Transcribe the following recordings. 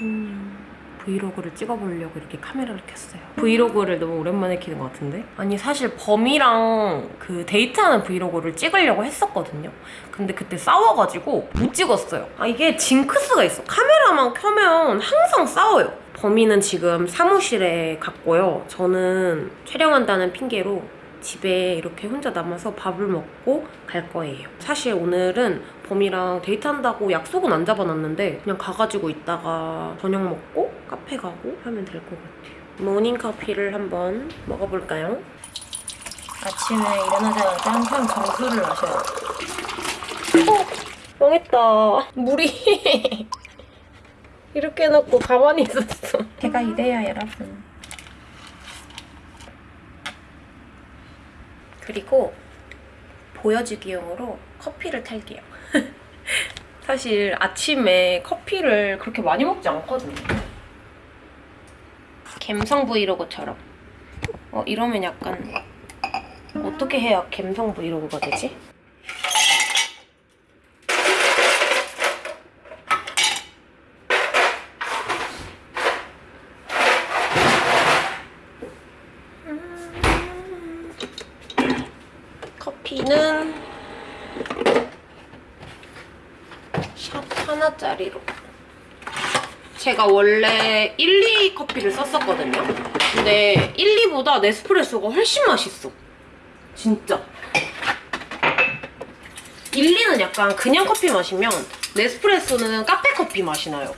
음, 브이로그를 찍어보려고 이렇게 카메라를 켰어요. 브이로그를 너무 오랜만에 키는 것 같은데? 아니 사실 범이랑 그 데이트하는 브이로그를 찍으려고 했었거든요. 근데 그때 싸워가지고 못 찍었어요. 아 이게 징크스가 있어. 카메라만 켜면 항상 싸워요. 범이는 지금 사무실에 갔고요. 저는 촬영한다는 핑계로 집에 이렇게 혼자 남아서 밥을 먹고 갈 거예요. 사실 오늘은 범이랑 데이트한다고 약속은 안 잡아놨는데 그냥 가가지고 이따가 저녁 먹고 카페 가고 하면 될 것 같아요. 모닝 커피를 한번 먹어볼까요? 아침에 일어나자마자 항상 정수를 마셔요. 어, 망했다. 물이 이렇게 해놓고 가만히 있었어. 제가 이래요, 여러분. 그리고 보여주기용으로 커피를 탈게요. 사실 아침에 커피를 그렇게 많이 먹지 않거든요. 갬성 브이로그처럼. 어, 이러면 약간 어떻게 해야 갬성 브이로그가 되지? 커피는 샷 하나짜리로 제가 원래 1, 2 커피를 썼었거든요. 근데 1, 2보다 네스프레소가 훨씬 맛있어. 진짜. 1, 2는 약간 그냥 커피 마시면 네스프레소는 카페 커피 맛이 나요.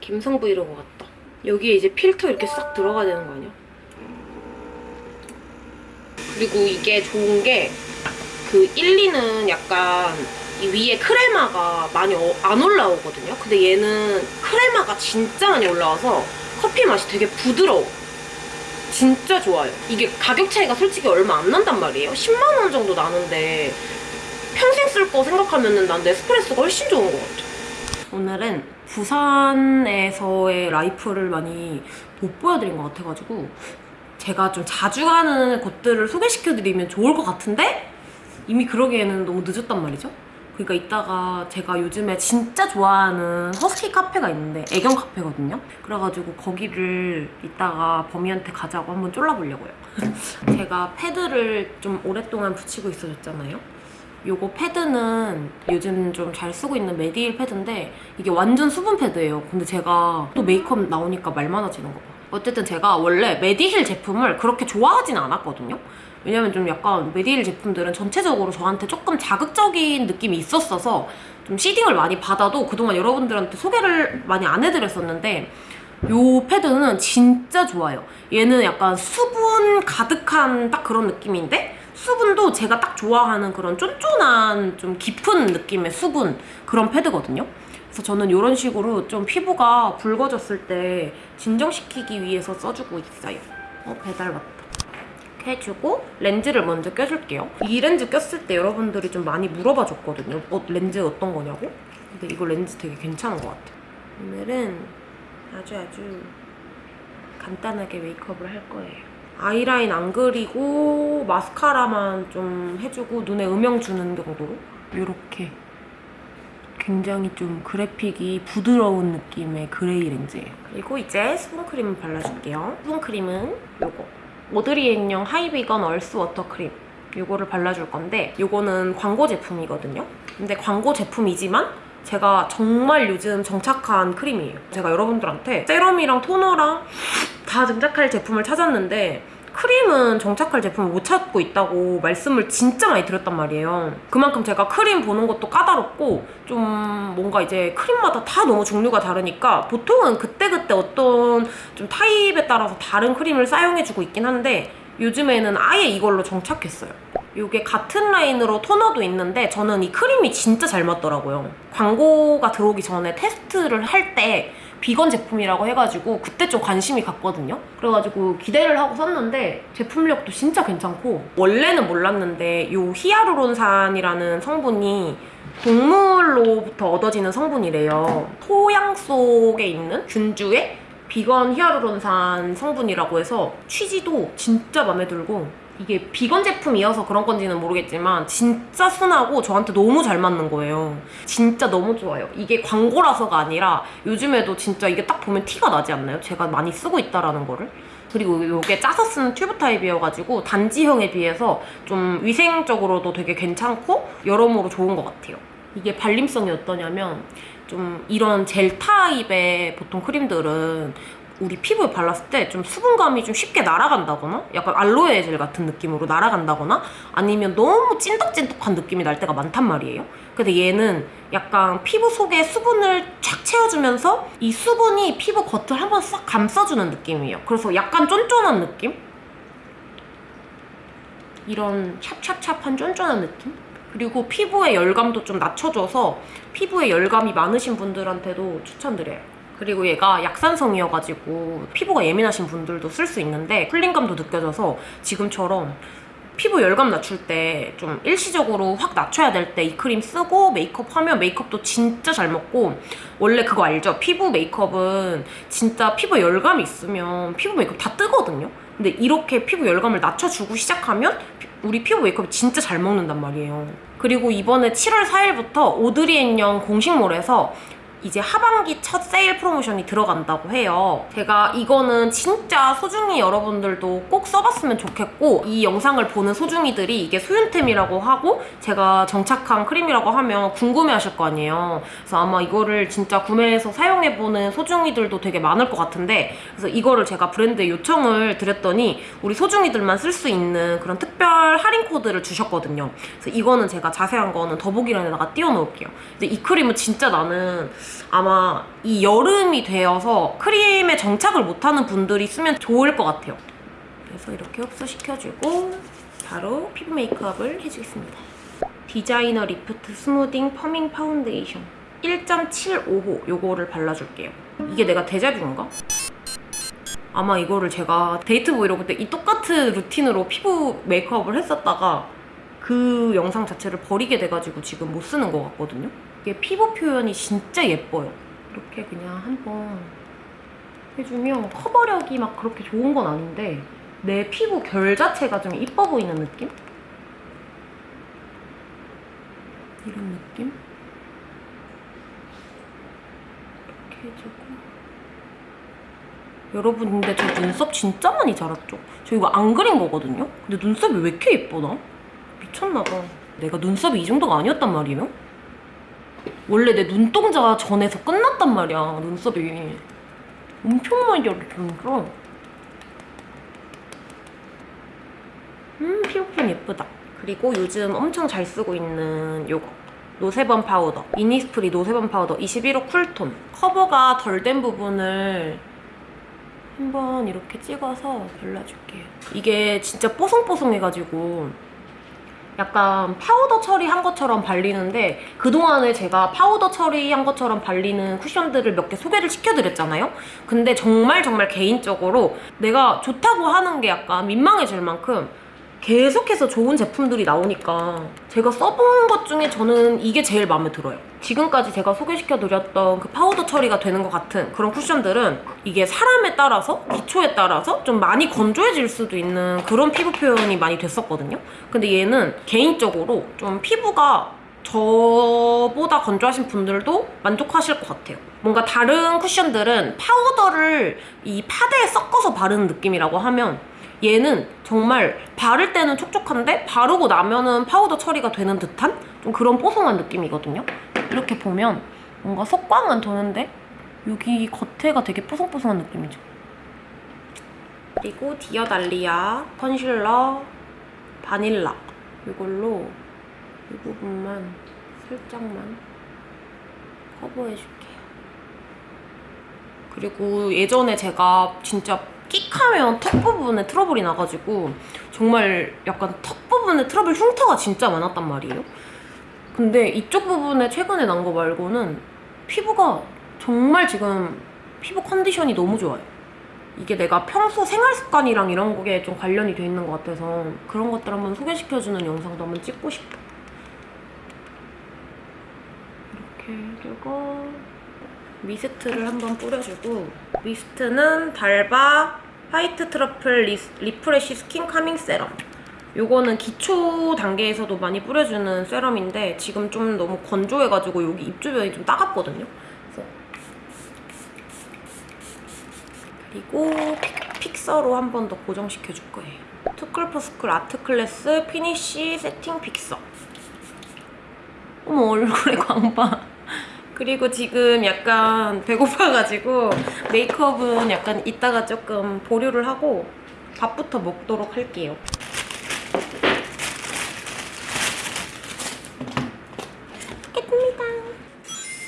김성 브이로그 같다. 여기에 이제 필터 이렇게 싹 들어가야 되는 거 아니야? 그리고 이게 좋은 게 그 1, 2는 약간 이 위에 크레마가 많이 어- 안 올라오거든요. 근데 얘는 크레마가 진짜 많이 올라와서 커피 맛이 되게 부드러워. 진짜 좋아요. 이게 가격 차이가 솔직히 얼마 안 난단 말이에요. 10만 원 정도 나는데 평생 쓸 거 생각하면 난 네스프레소가 훨씬 좋은 것 같아. 오늘은 부산에서의 라이프를 많이 못 보여드린 것 같아가지고 제가 좀 자주 가는 곳들을 소개시켜드리면 좋을 것 같은데 이미 그러기에는 너무 늦었단 말이죠. 그러니까 이따가 제가 요즘에 진짜 좋아하는 허스키 카페가 있는데 애견 카페거든요. 그래가지고 거기를 이따가 범이한테 가자고 한번 쫄라보려고요. 제가 패드를 좀 오랫동안 붙이고 있어줬잖아요. 요거 패드는 요즘 좀 잘 쓰고 있는 메디힐 패드인데 이게 완전 수분 패드예요. 근데 제가 또 메이크업 나오니까 말 많아지는 거 봐. 어쨌든 제가 원래 메디힐 제품을 그렇게 좋아하진 않았거든요. 왜냐면 좀 약간 메디힐 제품들은 전체적으로 저한테 조금 자극적인 느낌이 있었어서 좀 seeding을 많이 받아도 그동안 여러분들한테 소개를 많이 안 해드렸었는데 요 패드는 진짜 좋아요. 얘는 약간 수분 가득한 딱 그런 느낌인데 수분도 제가 딱 좋아하는 그런 쫀쫀한 좀 깊은 느낌의 수분 그런 패드거든요. 그래서 저는 이런 식으로 좀 피부가 붉어졌을 때 진정시키기 위해서 써주고 있어요. 어, 배달 왔다. 이렇게 해주고 렌즈를 먼저 껴줄게요. 이 렌즈 꼈을 때 여러분들이 좀 많이 물어봐 줬거든요. 어, 렌즈 어떤 거냐고? 근데 이거 렌즈 되게 괜찮은 것 같아요. 오늘은 아주 아주 간단하게 메이크업을 할 거예요. 아이라인 안 그리고 마스카라만 좀 해주고 눈에 음영 주는 정도로 이렇게 굉장히 좀 그래픽이 부드러운 느낌의 그레이 렌즈예요. 그리고 이제 수분크림을 발라줄게요. 수분크림은 요거 오드리 앤영 하이비건 얼스 워터 크림 요거를 발라줄 건데 요거는 광고 제품이거든요. 근데 광고 제품이지만 제가 정말 요즘 정착한 크림이에요. 제가 여러분들한테 세럼이랑 토너랑 다 정착할 제품을 찾았는데 크림은 정착할 제품을 못 찾고 있다고 말씀을 진짜 많이 드렸단 말이에요. 그만큼 제가 크림 보는 것도 까다롭고 좀 뭔가 이제 크림마다 다 너무 종류가 다르니까 보통은 그때그때 어떤 좀 타입에 따라서 다른 크림을 사용해주고 있긴 한데 요즘에는 아예 이걸로 정착했어요. 이게 같은 라인으로 토너도 있는데 저는 이 크림이 진짜 잘 맞더라고요. 광고가 들어오기 전에 테스트를 할때 비건 제품이라고 해가지고 그때 좀 관심이 갔거든요. 그래가지고 기대를 하고 샀는데 제품력도 진짜 괜찮고 원래는 몰랐는데 이 히아루론산이라는 성분이 동물로부터 얻어지는 성분이래요. 토양 속에 있는 균주의 비건 히아루론산 성분이라고 해서 취지도 진짜 마음에 들고 이게 비건 제품이어서 그런 건지는 모르겠지만 진짜 순하고 저한테 너무 잘 맞는 거예요. 진짜 너무 좋아요. 이게 광고라서가 아니라 요즘에도 진짜 이게 딱 보면 티가 나지 않나요? 제가 많이 쓰고 있다라는 거를. 그리고 이게 짜서 쓰는 튜브 타입이어가지고 단지형에 비해서 좀 위생적으로도 되게 괜찮고 여러모로 좋은 것 같아요. 이게 발림성이 어떠냐면 좀 이런 젤 타입의 보통 크림들은 우리 피부에 발랐을 때 좀 수분감이 좀 쉽게 날아간다거나 약간 알로에 젤 같은 느낌으로 날아간다거나 아니면 너무 찐득찐득한 느낌이 날 때가 많단 말이에요. 근데 얘는 약간 피부 속에 수분을 쫙 채워주면서 이 수분이 피부 겉을 한번 싹 감싸주는 느낌이에요. 그래서 약간 쫀쫀한 느낌? 이런 찹찹찹한 쫀쫀한 느낌? 그리고 피부의 열감도 좀 낮춰줘서 피부에 열감이 많으신 분들한테도 추천드려요. 그리고 얘가 약산성이어가지고 피부가 예민하신 분들도 쓸 수 있는데 쿨링감도 느껴져서 지금처럼 피부 열감 낮출 때 좀 일시적으로 확 낮춰야 될 때 이 크림 쓰고 메이크업 하면 메이크업도 진짜 잘 먹고 원래 그거 알죠? 피부 메이크업은 진짜 피부 열감이 있으면 피부 메이크업 다 뜨거든요? 근데 이렇게 피부 열감을 낮춰주고 시작하면 우리 피부 메이크업이 진짜 잘 먹는단 말이에요. 그리고 이번에 7월 4일부터 오드리 앤영 공식몰에서 이제 하반기 첫 세일 프로모션이 들어간다고 해요. 제가 이거는 진짜 소중이 여러분들도 꼭 써봤으면 좋겠고 이 영상을 보는 소중이들이 이게 소윤템이라고 하고 제가 정착한 크림이라고 하면 궁금해하실 거 아니에요. 그래서 아마 이거를 진짜 구매해서 사용해보는 소중이들도 되게 많을 것 같은데 그래서 이거를 제가 브랜드에 요청을 드렸더니 우리 소중이들만 쓸 수 있는 그런 특별 할인 코드를 주셨거든요. 그래서 이거는 제가 자세한 거는 더보기란에다가 띄워놓을게요. 근데 이 크림은 진짜 나는 아마 이 여름이 되어서 크림에 정착을 못하는 분들이 쓰면 좋을 것 같아요. 그래서 이렇게 흡수시켜주고 바로 피부 메이크업을 해주겠습니다. 디자이너 리프트 스무딩 퍼밍 파운데이션 1.75호 요거를 발라줄게요. 이게 내가 데자뷰인가? 아마 이거를 제가 데이트 브이로그 때 이 똑같은 루틴으로 피부 메이크업을 했었다가 그 영상 자체를 버리게 돼가지고 지금 못 쓰는 것 같거든요. 이게 피부 표현이 진짜 예뻐요. 이렇게 그냥 한번 해주면 커버력이 막 그렇게 좋은 건 아닌데 내 피부 결 자체가 좀 이뻐 보이는 느낌? 이런 느낌? 이렇게 해주고 여러분 근데 저 눈썹 진짜 많이 자랐죠? 저 이거 안 그린 거거든요? 근데 눈썹이 왜 이렇게 예쁘나? 미쳤나봐 내가 눈썹이 이 정도가 아니었단 말이에요? 원래 내 눈동자 전에서 끝났단 말이야 눈썹이. 엄청 많이 자랐으니까 음 피부 표현 예쁘다. 그리고 요즘 엄청 잘 쓰고 있는 요거. 노세범 파우더. 이니스프리 노세범 파우더. 21호 쿨톤. 커버가 덜 된 부분을 한번 이렇게 찍어서 발라줄게요. 이게 진짜 뽀송뽀송해가지고 약간 파우더 처리한 것처럼 발리는데 그동안에 제가 파우더 처리한 것처럼 발리는 쿠션들을 몇 개 소개를 시켜드렸잖아요? 근데 정말 정말 개인적으로 내가 좋다고 하는 게 약간 민망해질 만큼 계속해서 좋은 제품들이 나오니까 제가 써본 것 중에 저는 이게 제일 마음에 들어요. 지금까지 제가 소개시켜드렸던 그 파우더 처리가 되는 것 같은 그런 쿠션들은 이게 사람에 따라서, 기초에 따라서 좀 많이 건조해질 수도 있는 그런 피부 표현이 많이 됐었거든요. 근데 얘는 개인적으로 좀 피부가 저보다 건조하신 분들도 만족하실 것 같아요. 뭔가 다른 쿠션들은 파우더를 이 파데에 섞어서 바르는 느낌이라고 하면 얘는 정말 바를 때는 촉촉한데 바르고 나면은 파우더 처리가 되는 듯한 좀 그런 뽀송한 느낌이거든요. 이렇게 보면 뭔가 속광은 도는데 여기 겉에가 되게 뽀송뽀송한 느낌이죠. 그리고 Dear Dahlia 컨실러 바닐라 이걸로 이 부분만 살짝만 커버해줄게요. 그리고 예전에 제가 진짜 끽하면 턱 부분에 트러블이 나가지고 정말 약간 턱 부분에 트러블 흉터가 진짜 많았단 말이에요. 근데 이쪽 부분에 최근에 난 거 말고는 피부가 정말 지금 피부 컨디션이 너무 좋아요. 이게 내가 평소 생활 습관이랑 이런 거에 좀 관련이 돼 있는 것 같아서 그런 것들 한번 소개시켜주는 영상도 한번 찍고 싶어. 이렇게 해주고 미스트를 한번 뿌려주고 미스트는 d'Alba white truffle re, refresh skin calming serum 요거는 기초 단계에서도 많이 뿌려주는 세럼인데 지금 좀 너무 건조해가지고 여기 입 주변이 좀 따갑거든요. 그래서 그리고 fix, fixer로 한 번 더 고정시켜 줄 거예요. Too Cool For School art class finish setting fixer. 어머 얼굴에 광바. 그리고 지금 약간 배고파가지고 메이크업은 약간 이따가 조금 보류를 하고 밥부터 먹도록 할게요. 먹겠습니다.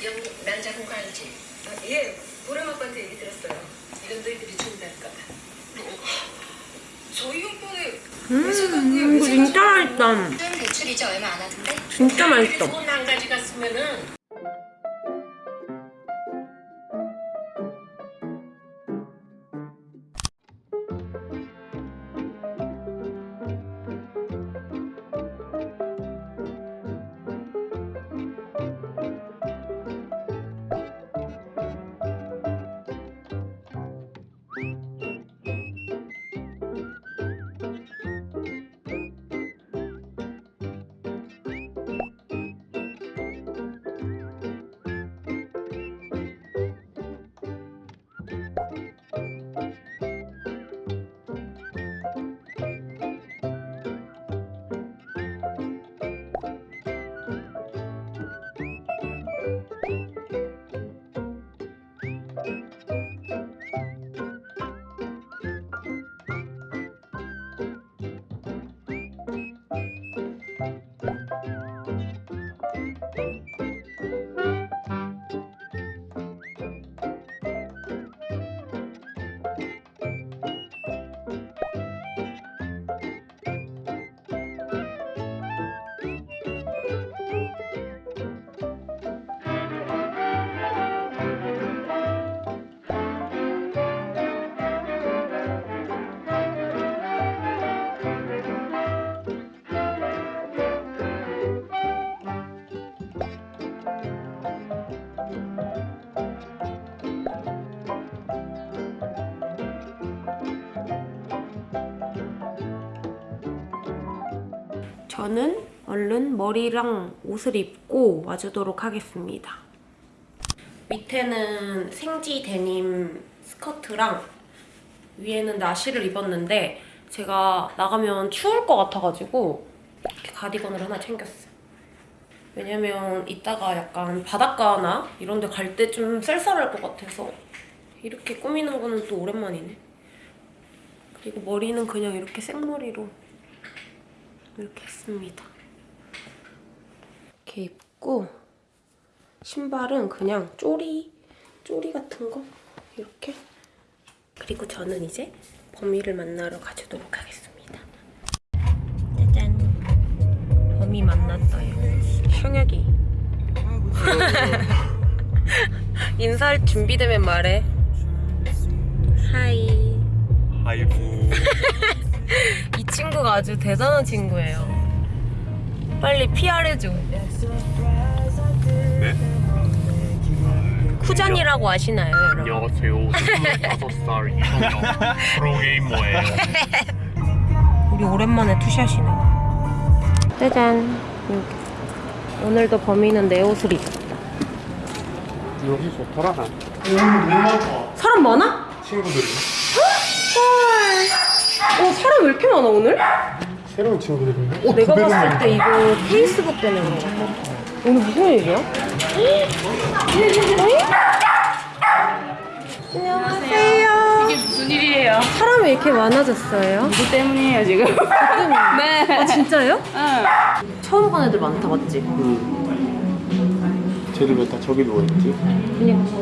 영님, 난 작은 과일지. 아, 예, 보람 아빠한테 얘기 들었어요. 이런 너희들이 좋은다니까. 저희 오빠는 음, 이거 진짜 맛있다. 대출이 저 얼마 안 하던데? 진짜 맛있어. 저는 얼른 머리랑 옷을 입고 와주도록 하겠습니다. 밑에는 생지 데님 스커트랑 위에는 나시를 입었는데 제가 나가면 추울 것 같아가지고 이렇게 가디건을 하나 챙겼어요. 왜냐면 이따가 약간 바닷가나 이런 데 갈 때 좀 쌀쌀할 것 같아서 이렇게 꾸미는 거는 또 오랜만이네. 그리고 머리는 그냥 이렇게 생머리로 이렇게 했습니다. 이렇게 입고 신발은 그냥 쪼리, 쪼리 같은 거 이렇게 그리고 저는 이제 범이를 만나러 가주도록 하겠습니다. 짜잔 범이 만났어요. 형혁이 인사할 준비되면 말해. 하이 아이고 이 친구가 아주 대단한 친구예요. 빨리 PR해줘. 네? 쿠잔이라고 아시나요, 여러분? 안녕하세요 25살 이성영 프로게이머예요 우리 오랜만에 투샷이네. 짜잔. 여기. 오늘도 범인은 내 옷을 입었다. 여기 좋더라 사람 많아? 친구들이 헐. 어, 사람 왜 이렇게 많아, 오늘? 새로운 친구들인데? 어, 내가 봤을 때 이거 페이스북 때문에 그런 거 오늘 무슨 일이야? 안녕하세요. 이게 무슨 일이에요? 사람이 이렇게 많아졌어요? 누구 때문이에요 지금? 네. 아, 진짜요? 응. 처음 본 애들 많다, 맞지? 쟤들 왜 다 저기 누워있지? 그니까.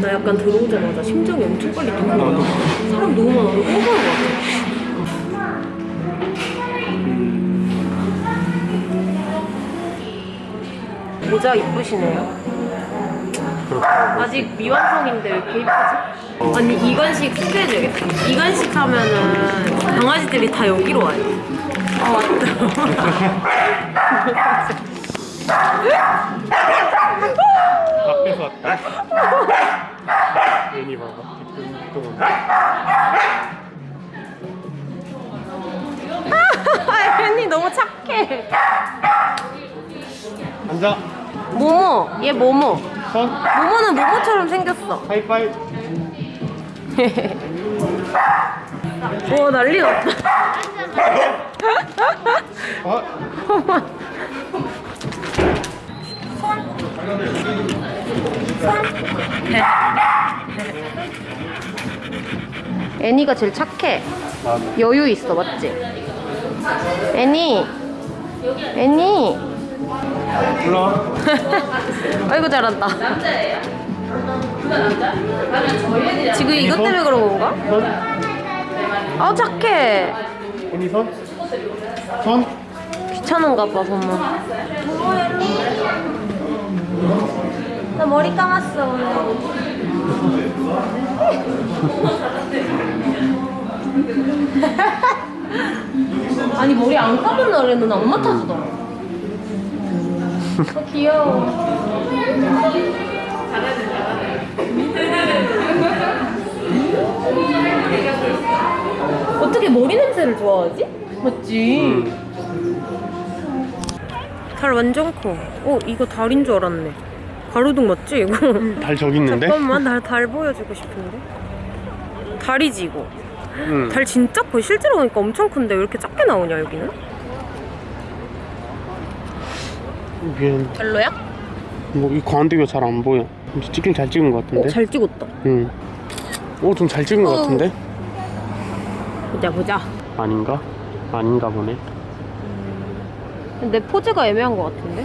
나 약간 들어오자마자 심장이 엄청 빨리 뛰는 거야. 사람 너무 많아서 깜짝인 것 같아. 모자 이쁘시네요. 아직 미완성인데 왜 이렇게 이쁘지? 아니 이관식 소개해줘야겠다. 이관식 하면은 강아지들이 다 여기로 와요. 아 맞다. 왔다 괜히 봐봐 뒷돈 너무 착해. 앉아. 모모, 얘 모모. 손. 모모는 모모처럼 생겼어. 하이파이브. 와 난리 났다. 어? 애니가 제일 착해. 여유 있어, 맞지? 애니. 애니. 올라와. 아이고 잘한다. 지금 이것 때문에 그런 건가? 손. 아 착해. 언니 손. 손. 귀찮은가 봐 보면. 나 머리 감았어 오늘. 아니 머리 안 감은 날에는 엄마 탓이다. 어, 귀여워. 어떻게 머리 냄새를 좋아하지? 맞지? 달 완전 커. 어, 이거 달인 줄 알았네. 가로등 맞지, 이거? 달 저기 있는데? 잠깐만, 나달 보여주고 싶은데. 달이지, 이거. 응. 달 진짜 커. 실제로 보니까 엄청 큰데 왜 이렇게 작게 나오냐, 여기는? 위엔 별로야? 뭐이 광대가 잘 안 보여. 찍긴 잘 찍은 것 같은데. 어, 잘 찍었다. 응. 오, 좀 잘 찍은 것 어. 같은데? 보자, 보자. 아닌가? 아닌가 보네. 내 포즈가 애매한 것 같은데?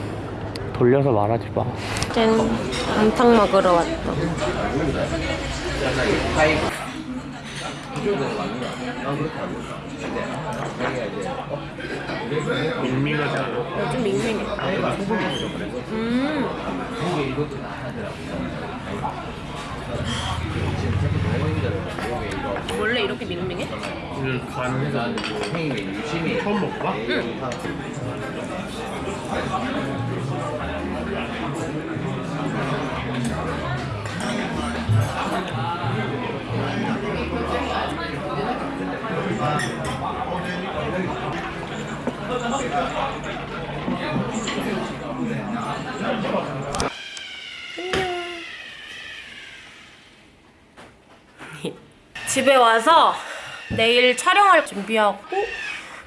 돌려서 말하지 마. 짠. 안탕 먹으러 왔다. 밍밍하잖아. 좀 밍밍해. 음. 원래 이렇게 밍밍해? 오늘 간해서 처음 먹어봐? 집에 와서 내일 촬영할 준비하고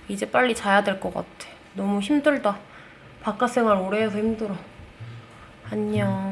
이제 빨리 자야 될 것 같아. 너무 힘들다. 바깥 생활 오래 해서 힘들어. 안녕.